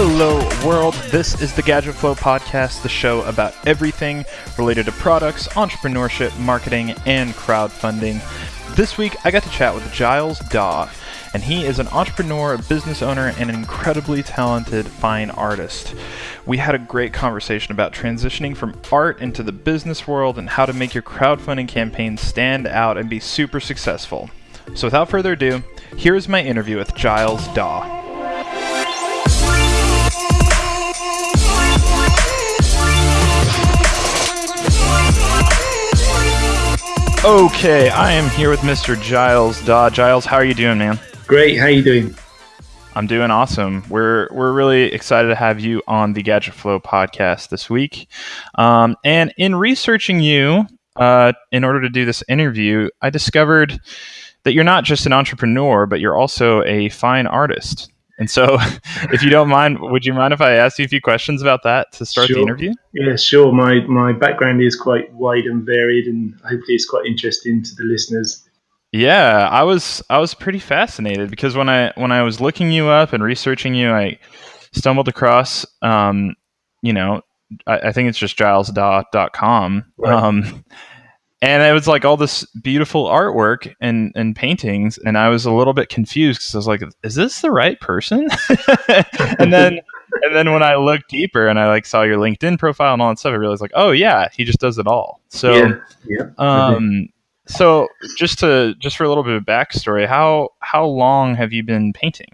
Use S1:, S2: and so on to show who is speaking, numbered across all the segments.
S1: Hello, world. This is the Gadget Flow podcast, the show about everything related to products, entrepreneurship, marketing, and crowdfunding. This week, I got to chat with Giles Daw, and he is an entrepreneur, a business owner, and an incredibly talented fine artist. We had a great conversation about transitioning from art into the business world and how to make your crowdfunding campaign stand out and be super successful. So, without further ado, here is my interview with Giles Daw. Okay, I am here with Mr. Giles Daw. Giles, how are you doing, man?
S2: Great. How you doing?
S1: I'm doing awesome. We're we're really excited to have you on the Gadget Flow podcast this week. Um, and in researching you, uh, in order to do this interview, I discovered that you're not just an entrepreneur, but you're also a fine artist. And so, if you don't mind, would you mind if I ask you a few questions about that to start
S2: sure.
S1: the interview?
S2: Yeah, sure. My my background is quite wide and varied, and hopefully, it's quite interesting to the listeners.
S1: Yeah, I was I was pretty fascinated because when I when I was looking you up and researching you, I stumbled across, um, you know, I, I think it's just gilesdaw.com. Right. Um, and it was like all this beautiful artwork and, and paintings and i was a little bit confused because i was like is this the right person and then and then when i looked deeper and i like saw your linkedin profile and all that stuff i realized like oh yeah he just does it all so
S2: yeah, yeah.
S1: um so just to just for a little bit of backstory how how long have you been painting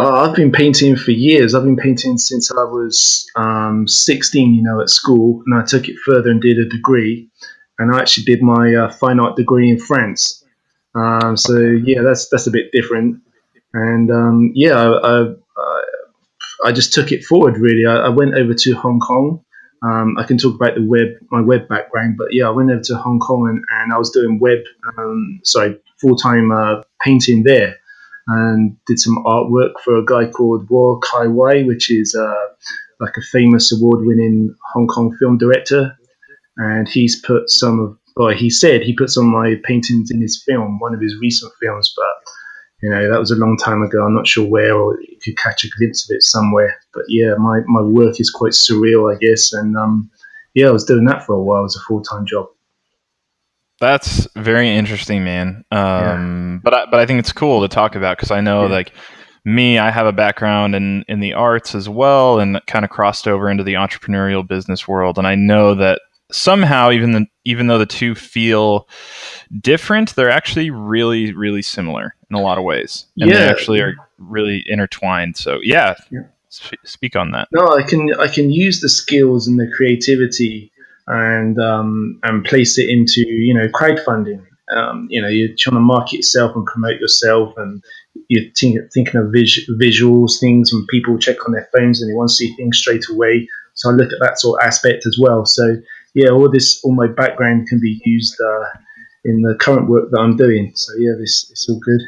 S2: uh, I've been painting for years. I've been painting since I was um, 16, you know, at school, and I took it further and did a degree and I actually did my uh, fine art degree in France. Um, so yeah, that's that's a bit different. And um, yeah, I, I, I, just took it forward really. I, I went over to Hong Kong. Um, I can talk about the web, my web background, but yeah, I went over to Hong Kong and, and I was doing web, um, sorry, full time uh, painting there, and did some artwork for a guy called Wong Kar-wai, which is uh, like a famous award winning Hong Kong film director and he's put some of, or he said he put some of my paintings in his film, one of his recent films, but you know that was a long time ago. I'm not sure where, or you could catch a glimpse of it somewhere. But yeah, my my work is quite surreal, I guess, and um, yeah, I was doing that for a while as a full time job.
S1: That's very interesting, man. Um, yeah. But I, but I think it's cool to talk about because I know yeah. like me, I have a background in in the arts as well, and kind of crossed over into the entrepreneurial business world, and I know that somehow even the, even though the two feel different they're actually really really similar in a lot of ways. And yeah. they actually are really intertwined. So yeah, yeah. Sp- speak on that.
S2: No i can i can use the skills and the creativity and um, and place it into you know crowdfunding. Um, you know you're trying to market yourself and promote yourself and you're thinking of vis- visuals things and people check on their phones and they want to see things straight away. So i look at that sort of aspect as well. So yeah, all this, all my background can be used uh, in the current work that I'm doing. So yeah, this it's all good.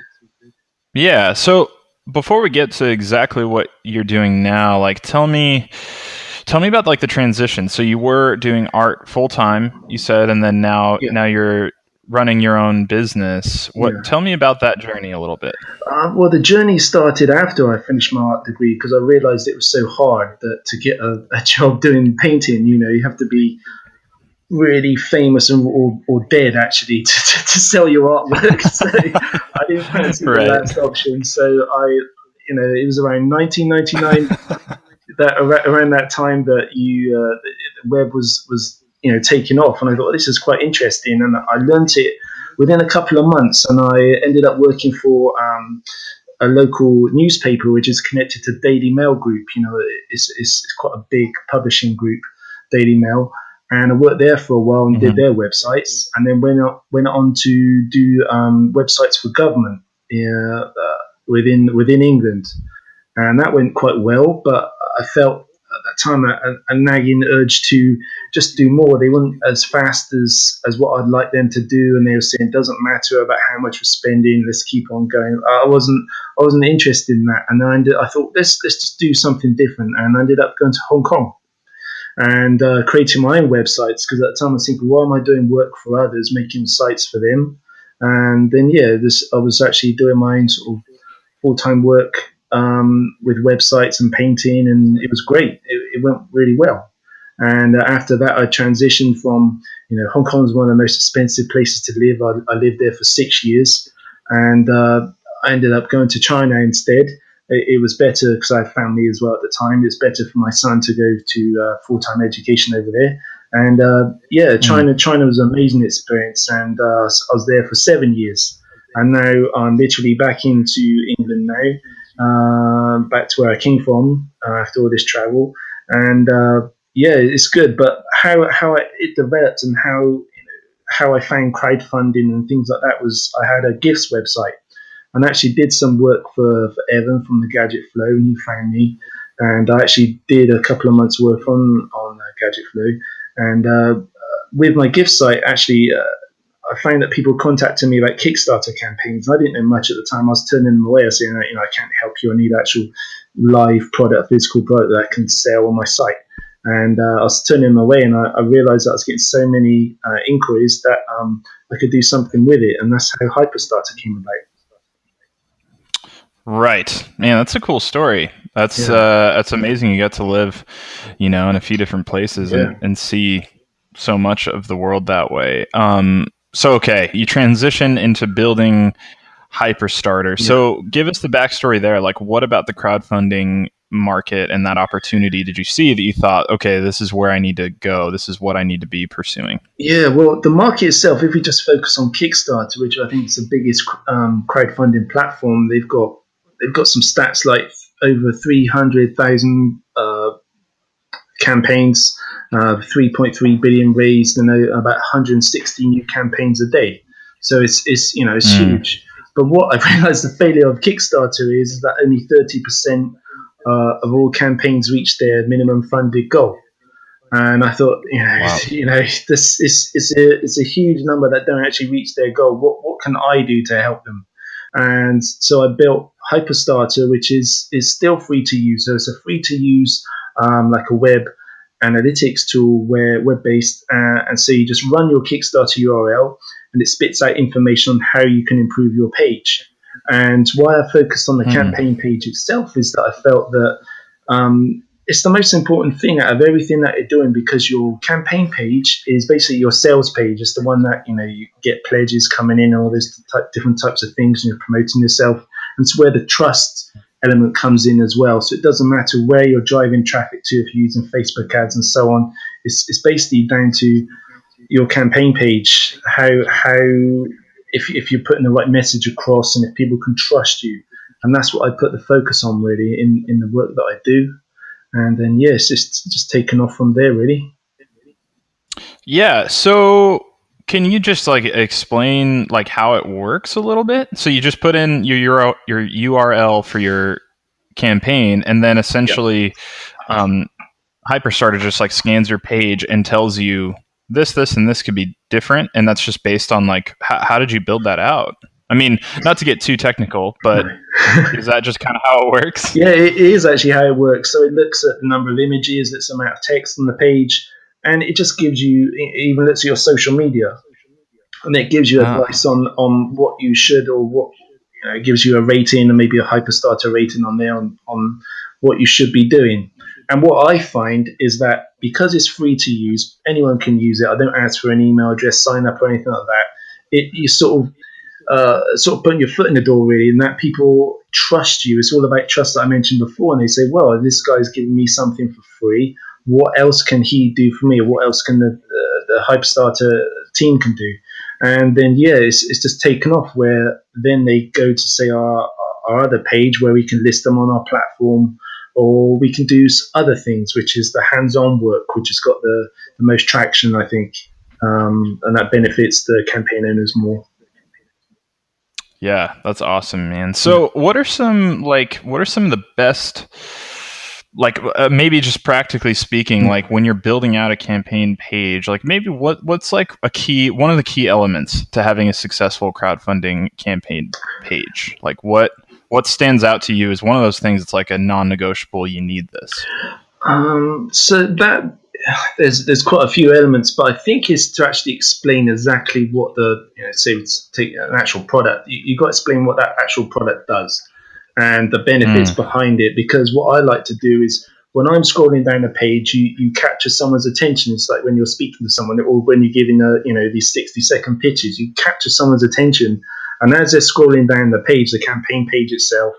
S1: Yeah. So before we get to exactly what you're doing now, like tell me, tell me about like the transition. So you were doing art full time, you said, and then now yeah. now you're running your own business. What? Yeah. Tell me about that journey a little bit.
S2: Uh, well, the journey started after I finished my art degree because I realized it was so hard that to get a, a job doing painting, you know, you have to be really famous and, or, or dead actually to, to, to sell your artwork. so I didn't fancy right. the last option. So I, you know, it was around 1999 that around that time that you uh, the web was was you know taking off, and I thought this is quite interesting, and I learned it within a couple of months, and I ended up working for. Um, a local newspaper which is connected to Daily Mail Group. You know, it's, it's, it's quite a big publishing group, Daily Mail and I worked there for a while and mm-hmm. did their websites, and then went on, went on to do um, websites for government uh, within within England, and that went quite well. But I felt at that time a, a, nagging urge to just do more. They weren't as fast as as what I'd like them to do, and they were saying it doesn't matter about how much we're spending. Let's keep on going. I wasn't I wasn't interested in that, and I, ended, I thought let's let's just do something different, and I ended up going to Hong Kong and uh, creating my own websites because at the time I was thinking, why am I doing work for others, making sites for them? And then yeah, this I was actually doing my own sort of full time work um, with websites and painting, and it was great. It, it went really well. And uh, after that, I transitioned from, you know, Hong Kong is one of the most expensive places to live. I, I lived there for six years, and uh, I ended up going to China instead. It, it was better because I had family as well at the time. It was better for my son to go to uh, full time education over there. And uh, yeah, mm. China, mm. China was an amazing experience, and uh, I was there for seven years. And now I'm literally back into England now, uh, back to where I came from after all this travel. And yeah, it's good. But how how it developed and how you know, how I found crowdfunding and things like that was I had a gifts website and actually did some work for, for Evan from the Gadget Flow, and he found me. And I actually did a couple of months' work on on uh, Gadget Flow, and uh, with my gift site, actually, uh, I found that people contacted me about Kickstarter campaigns. I didn't know much at the time. I was turning them away. Saying, you know, I can't help you. I need actual live product, physical product that I can sell on my site and uh, I was turning them away, and I, I, realized I was getting so many uh, inquiries that um, I could do something with it, and that's how Hyperstarter came about.
S1: Right, man, that's a cool story. That's yeah. uh, that's amazing. You got to live, you know, in a few different places yeah. and, and see so much of the world that way. Um, so okay, you transition into building Hyperstarter. Yeah. So give us the backstory there. Like, what about the crowdfunding market and that opportunity did you see that you thought, okay, this is where I need to go? This is what I need to be pursuing?
S2: Yeah, well, the market itself, if we just focus on Kickstarter, which I think is the biggest um, crowdfunding platform, they've got they've got some stats like over three hundred thousand uh, campaigns, uh, three point three billion raised, and about hundred and sixty new campaigns a day. So it's it's you know it's mm. huge. But what I've realized the failure of Kickstarter is, that only thirty percent uh, of all campaigns reach their minimum funded goal. And I thought, you know, wow. you know, this is it's a it's a huge number that don't actually reach their goal. What what can I do to help them? And so I built Hyperstarter, which is is still free to use. So it's a free to use um, like a web analytics tool where web based, uh, and so you just run your Kickstarter URL, and it spits out information on how you can improve your page. And why I focused on the mm. campaign page itself is that I felt that um, it's the most important thing out of everything that you're doing because your campaign page is basically your sales page. It's the one that you know you get pledges coming in and all type, different types of things, and you're promoting yourself. And it's where the trust element comes in as well. So it doesn't matter where you're driving traffic to if you're using Facebook ads and so on. It's, it's basically down to your campaign page, how how if, if you're putting the right message across and if people can trust you. And that's what I put the focus on really in, in the work that I do. And then, yeah, it's just, just taken off from there really.
S1: Yeah. So can you just like explain like how it works a little bit? So you just put in your your URL for your campaign, and then essentially, um, Hyperstarter just like scans your page and tells you this, this, and this could be different, and that's just based on like how, how did you build that out? I mean, not to get too technical, but is that just kind of how it works?
S2: Yeah, it is actually how it works. So it looks at the number of images, its amount of text on the page, and it just gives you it even looks at your social media, and it gives you ah. advice on on what you should or what you know, it gives you a rating and maybe a hyperstarter rating on there on on what you should be doing. And what I find is that because it's free to use, anyone can use it. I don't ask for an email address, sign up, or anything like that. It you sort of uh, sort of putting your foot in the door really, and that people trust you. It's all about trust that I mentioned before, and they say, "Well, this guy's giving me something for free. What else can he do for me? What else can the uh, the Hyperstarter team can do?" And then yeah, it's, it's just taken off. Where then they go to say our our other page where we can list them on our platform or we can do other things, which is the hands-on work, which has got the, the most traction, I think, um, and that benefits the campaign owners more.
S1: Yeah, that's awesome, man. So, what are some like what are some of the best like uh, maybe just practically speaking hmm. like when you're building out a campaign page like maybe what what's like a key one of the key elements to having a successful crowdfunding campaign page? Like what what stands out to you is one of those things that's like a non-negotiable you need this.
S2: Um, so that there's there's quite a few elements but i think is to actually explain exactly what the you know say take an actual product. You, you've got to explain what that actual product does and the benefits mm. behind it. Because what I like to do is when I'm scrolling down a page, you, you capture someone's attention. It's like when you're speaking to someone or when you're giving a, you know, these 60 second pitches, you capture someone's attention. And as they're scrolling down the page, the campaign page itself,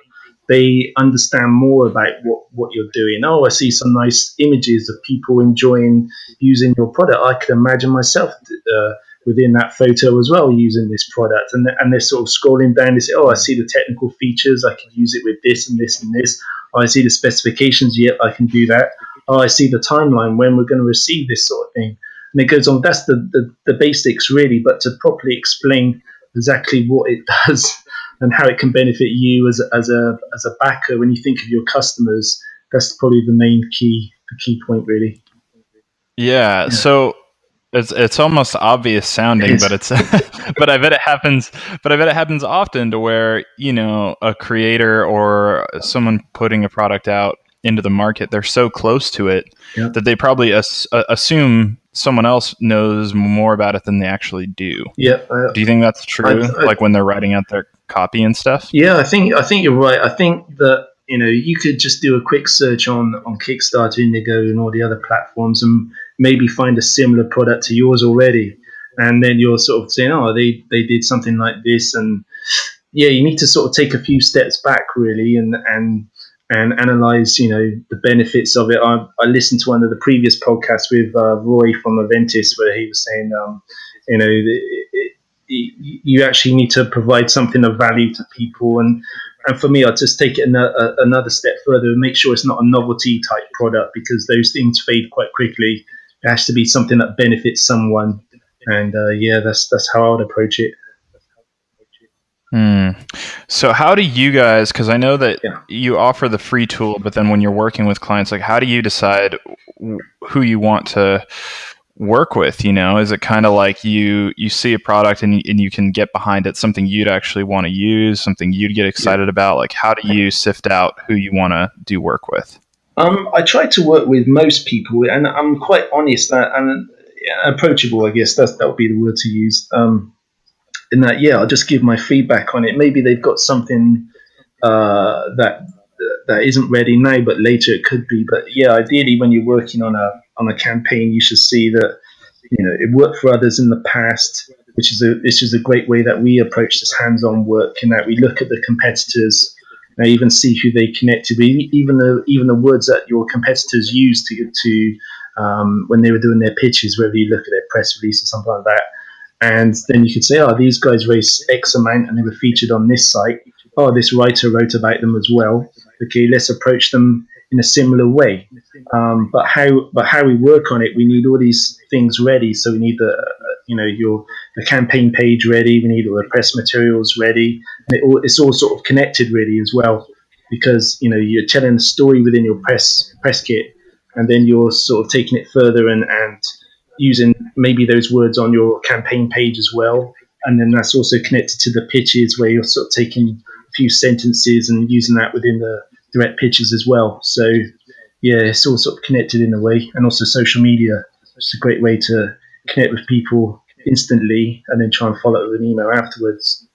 S2: they understand more about what, what you're doing. Oh, I see some nice images of people enjoying using your product. I can imagine myself uh, within that photo as well using this product. And, and they're sort of scrolling down. They say, oh, I see the technical features. I can use it with this and this and this. Oh, I see the specifications. Yep, I can do that. Oh, I see the timeline when we're going to receive this sort of thing. And it goes on. That's the, the, the basics, really. But to properly explain exactly what it does and how it can benefit you as a, as a as a backer when you think of your customers. That's probably the main key the key point, really.
S1: Yeah. yeah. So it's it's almost obvious sounding, it's, but it's but I bet it happens. But I bet it happens often to where you know a creator or someone putting a product out into the market, they're so close to it yeah. that they probably as, uh, assume someone else knows more about it than they actually do.
S2: Yeah.
S1: do you think that's true? I, I, like when they're writing out their copy and stuff?
S2: Yeah, I think I think you're right. I think that you know you could just do a quick search on on Kickstarter, Indiegogo, and all the other platforms, and maybe find a similar product to yours already, and then you're sort of saying, oh, they they did something like this, and yeah, you need to sort of take a few steps back really, and and and analyze, you know, the benefits of it. I, I listened to one of the previous podcasts with uh, Roy from Aventis where he was saying, um, you know, it, it, you actually need to provide something of value to people. And, and for me, I just take it another, another step further and make sure it's not a novelty type product because those things fade quite quickly. It has to be something that benefits someone. And uh, yeah, that's that's how I would approach it.
S1: Hmm. So how do you guys? Because I know that yeah. you offer the free tool, but then when you're working with clients, like how do you decide who you want to work with you know is it kind of like you you see a product and, and you can get behind it something you'd actually want to use something you'd get excited yeah. about like how do you sift out who you want to do work with
S2: um, i try to work with most people and i'm quite honest and approachable i guess that's, that would be the word to use um, in that yeah i'll just give my feedback on it maybe they've got something uh, that that isn't ready now, but later it could be. But yeah, ideally, when you're working on a on a campaign, you should see that you know it worked for others in the past, which is a which is a great way that we approach this hands-on work, and that we look at the competitors and even see who they connected with, even the even the words that your competitors use to to um, when they were doing their pitches, whether you look at their press release or something like that. And then you could say, oh, these guys raised X amount and they were featured on this site. Oh, this writer wrote about them as well okay, let's approach them in a similar way. Um, but how but how we work on it, we need all these things ready. So we need the you know your the campaign page ready. We need all the press materials ready, and it all, it's all sort of connected really as well, because you know you're telling a story within your press press kit, and then you're sort of taking it further and and using maybe those words on your campaign page as well. And then that's also connected to the pitches where you're sort of taking a few sentences and using that within the direct pitches as well. So yeah, it's all sort of connected in a way, and also social media. It's a great way to connect with people instantly, and then try and follow up with an email afterwards.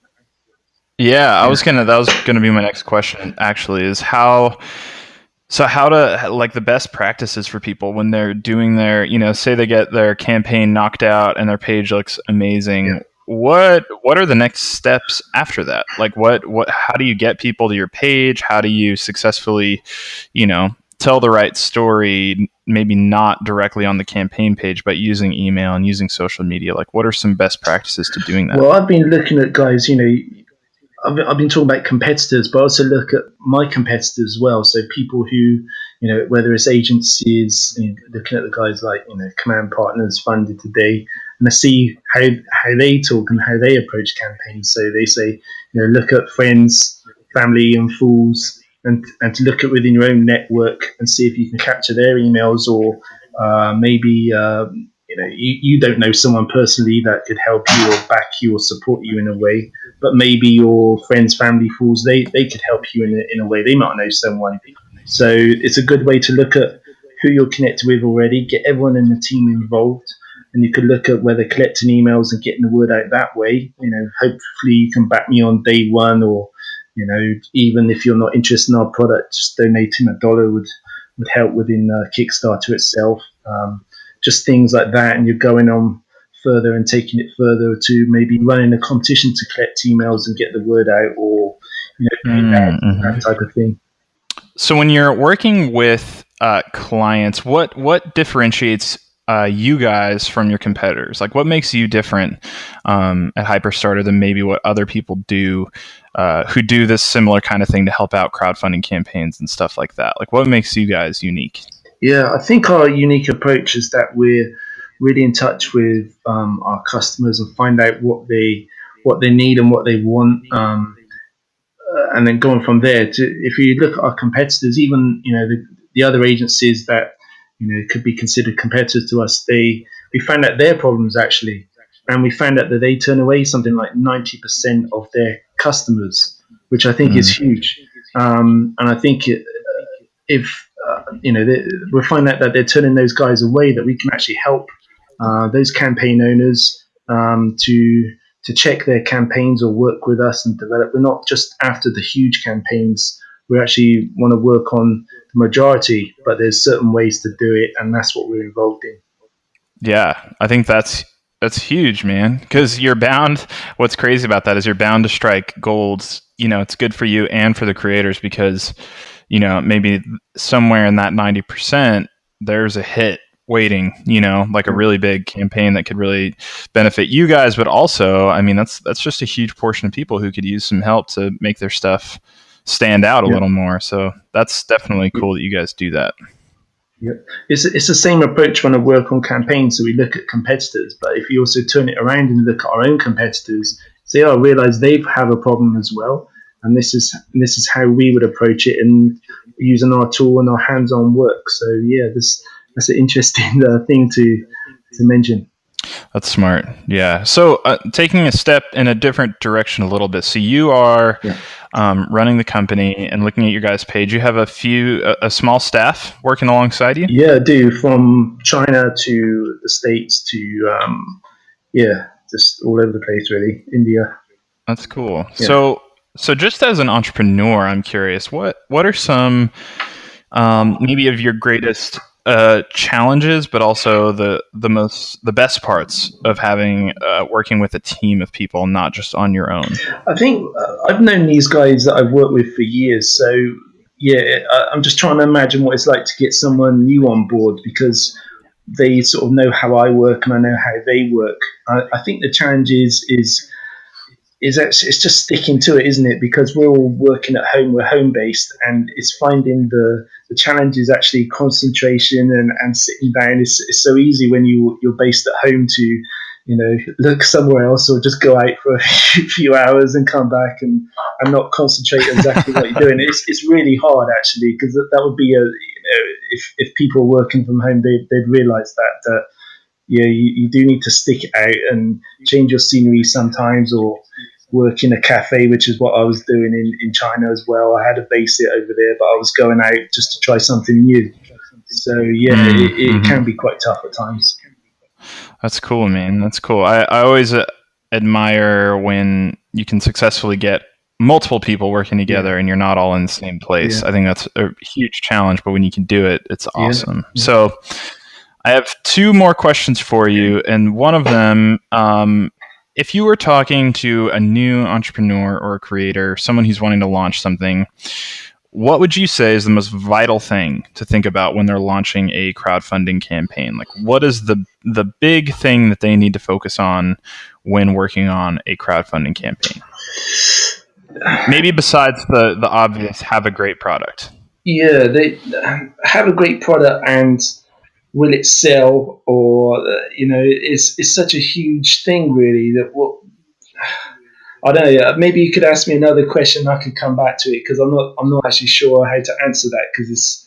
S1: Yeah, I was gonna. That was gonna be my next question. Actually, is how. So how to like the best practices for people when they're doing their, you know, say they get their campaign knocked out and their page looks amazing. Yeah what what are the next steps after that like what what how do you get people to your page how do you successfully you know tell the right story maybe not directly on the campaign page but using email and using social media like what are some best practices to doing that?
S2: Well i've been looking at guys you know I've been, I've been talking about competitors but I also look at my competitors as well. So people who you know whether it's agencies you know, looking at the guys like you know command partners funded today and I see how how they talk and how they approach campaigns. So they say, you know, look at friends, family, and fools, and and to look at within your own network and see if you can capture their emails or uh, maybe. Um, you know, you, you don't know someone personally that could help you or back you or support you in a way, but maybe your friends, family, fools, they, they could help you in a, in a way. They might know someone. So it's a good way to look at who you're connected with already, get everyone in the team involved, and you could look at whether collecting emails and getting the word out that way. You know, hopefully you can back me on day one or you know, even if you're not interested in our product, just donating a dollar would would help within uh, Kickstarter itself. Um, just things like that, and you're going on further and taking it further to maybe running a competition to collect emails and get the word out, or you know, mm-hmm. that, that type of thing.
S1: So when you're working with uh, clients, what what differentiates uh, you guys from your competitors? Like, what makes you different um, at Hyperstarter than maybe what other people do uh, who do this similar kind of thing to help out crowdfunding campaigns and stuff like that? Like, what makes you guys unique?
S2: Yeah, I think our unique approach is that we're really in touch with um, our customers and find out what they what they need and what they want. Um, and then going from there to if you look at our competitors, even you know the, the other agencies that you know could be considered competitors to us, they we found out their problems actually, and we found out that they turn away something like ninety percent of their customers, which I think mm. is huge. Um, and I think if uh, you know they, we find out that they're turning those guys away, that we can actually help uh, those campaign owners um, to to check their campaigns or work with us and develop. We're not just after the huge campaigns. We actually want to work on the majority, but there's certain ways to do it, and that's what we're involved in.
S1: Yeah, I think that's that's huge, man. Because you're bound. What's crazy about that is you're bound to strike golds. You know, it's good for you and for the creators because, you know, maybe somewhere in that ninety percent, there's a hit waiting. You know, like a really big campaign that could really benefit you guys, but also, I mean, that's that's just a huge portion of people who could use some help to make their stuff stand out a yeah. little more. So that's definitely cool that you guys do that.
S2: Yeah, it's it's the same approach when I work on campaigns. So we look at competitors, but if you also turn it around and look at our own competitors, say, "Oh, I realize they have a problem as well," and this is this is how we would approach it and using our tool and our hands-on work. So yeah, this that's an interesting uh, thing to to mention.
S1: That's smart. Yeah. So uh, taking a step in a different direction a little bit. So you are. Yeah um, running the company and looking at your guys' page, you have a few, a, a, small staff working alongside you.
S2: Yeah, I do. From China to the States to, um, yeah, just all over the place, really. India.
S1: That's cool. Yeah. So, so just as an entrepreneur, I'm curious, what what are some um, maybe of your greatest uh, challenges, but also the the most the best parts of having uh, working with a team of people, not just on your own.
S2: I think uh, I've known these guys that I've worked with for years, so yeah, I'm just trying to imagine what it's like to get someone new on board because they sort of know how I work and I know how they work. I, I think the challenge is is is it's just sticking to it, isn't it? Because we're all working at home, we're home based, and it's finding the the challenge is actually concentration and, and sitting down. It's, it's so easy when you you're based at home to you know look somewhere else or just go out for a few hours and come back and, and not concentrate exactly what you're doing. It's it's really hard actually because that, that would be a you know if if people working from home they they'd realise that that yeah you, you do need to stick it out and change your scenery sometimes or work in a cafe, which is what I was doing in, in China as well. I had a base it over there, but I was going out just to try something new. So yeah, mm-hmm. it, it mm-hmm. can be quite tough at times.
S1: That's cool, man. That's cool. I, I always uh, admire when you can successfully get multiple people working together yeah. and you're not all in the same place. Yeah. I think that's a huge challenge, but when you can do it, it's awesome. Yeah. So I have two more questions for you, and one of them um, if you were talking to a new entrepreneur or a creator, someone who's wanting to launch something, what would you say is the most vital thing to think about when they're launching a crowdfunding campaign? Like, what is the the big thing that they need to focus on when working on a crowdfunding campaign? Maybe besides the the obvious, have a great product.
S2: Yeah, they have a great product and will it sell or uh, you know it's it's such a huge thing really that what I don't know maybe you could ask me another question I could come back to it because I'm not I'm not actually sure how to answer that because it's,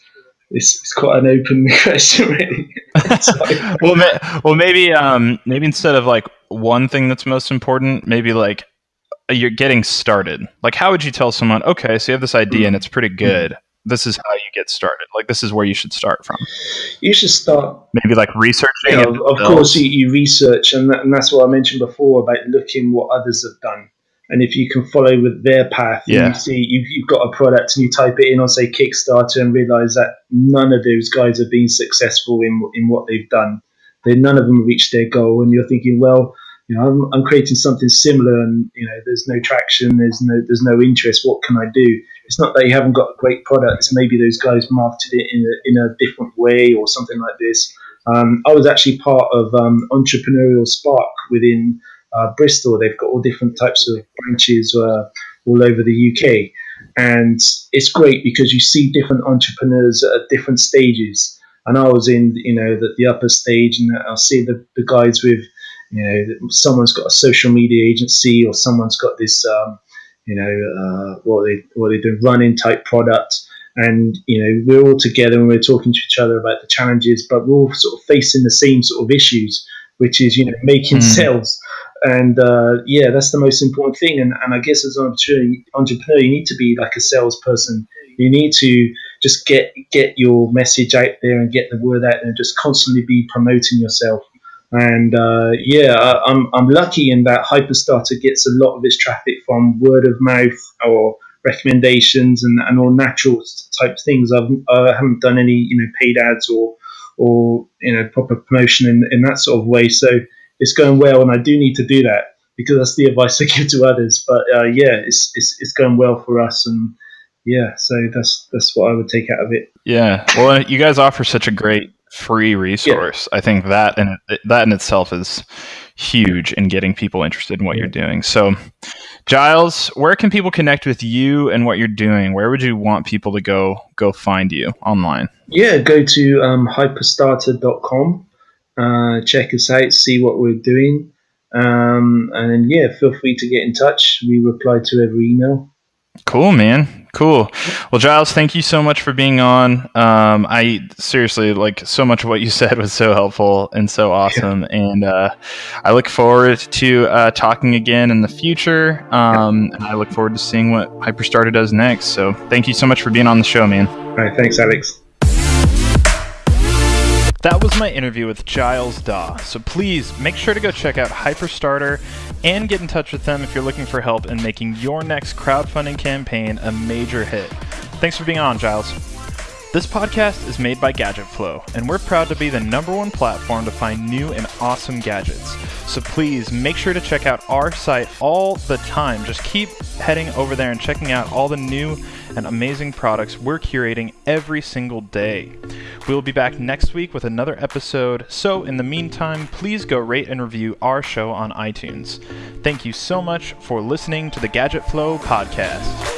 S2: it's it's quite an open question really.
S1: Well ma- well maybe um maybe instead of like one thing that's most important maybe like you're getting started. Like how would you tell someone okay so you have this idea and it's pretty good this is how you get started. Like this is where you should start from.
S2: You should start
S1: maybe like researching.
S2: You know, of course, you, you research, and, that, and that's what I mentioned before about looking what others have done. and if you can follow with their path,
S1: Yeah.
S2: you see you've, you've got a product and you type it in on say Kickstarter and realize that none of those guys have been successful in in what they've done. They none of them reached their goal, and you're thinking, well, you know, I'm, I'm creating something similar, and you know, there's no traction, there's no there's no interest. What can I do? It's not that you haven't got a great product. It's maybe those guys marketed it in a, in a different way or something like this. Um, I was actually part of um, Entrepreneurial Spark within uh, Bristol. They've got all different types of branches uh, all over the UK, and it's great because you see different entrepreneurs at different stages. And I was in, you know, the, the upper stage, and I'll see the, the guys with, you know, someone's got a social media agency, or someone's got this, um, you know, uh, what they what they do running type product, and you know, we're all together and we're talking to each other about the challenges, but we're all sort of facing the same sort of issues, which is you know making
S1: Mm.
S2: sales. And uh, yeah, that's the most important thing. And, and I guess as an entrepreneur, entrepreneur, you need to be like a salesperson. You need to just get get your message out there and get the word out there, and just constantly be promoting yourself. And uh, yeah, I'm I'm lucky in that Hyperstarter gets a lot of its traffic from word of mouth or recommendations and, and all natural type things. I've I haven't done any you know paid ads or or you know proper promotion in, in that sort of way. So it's going well, and I do need to do that because that's the advice I give to others. But uh, yeah, it's, it's it's going well for us, and yeah, so that's that's what I would take out of it.
S1: Yeah. Well, you guys offer such a great free resource. I think that and that in itself is huge in getting people interested in what you're doing. So, Giles, where can people connect with you and what you're doing? Where would you want people to go go find you online?
S2: Yeah, go to um, hyperstarter.com, uh, check us out, see what we're doing, um, and yeah, feel free to get in touch. We reply to every email.
S1: Cool, man. Cool. Well, Giles, thank you so much for being on. Um, I seriously like so much of what you said was so helpful and so awesome, and uh, I look forward to uh, talking again in the future. Um, and I look forward to seeing what Hyperstarter does next. So, thank you so much for being on the show, man.
S2: All right, thanks, Alex.
S1: That was my interview with Giles Daw. So please make sure to go check out Hyperstarter and get in touch with them if you're looking for help in making your next crowdfunding campaign a major hit. Thanks for being on, Giles. This podcast is made by Gadget Flow, and we're proud to be the number one platform to find new and awesome gadgets. So please make sure to check out our site all the time. Just keep heading over there and checking out all the new and amazing products we're curating every single day. We'll be back next week with another episode. So, in the meantime, please go rate and review our show on iTunes. Thank you so much for listening to the Gadget Flow podcast.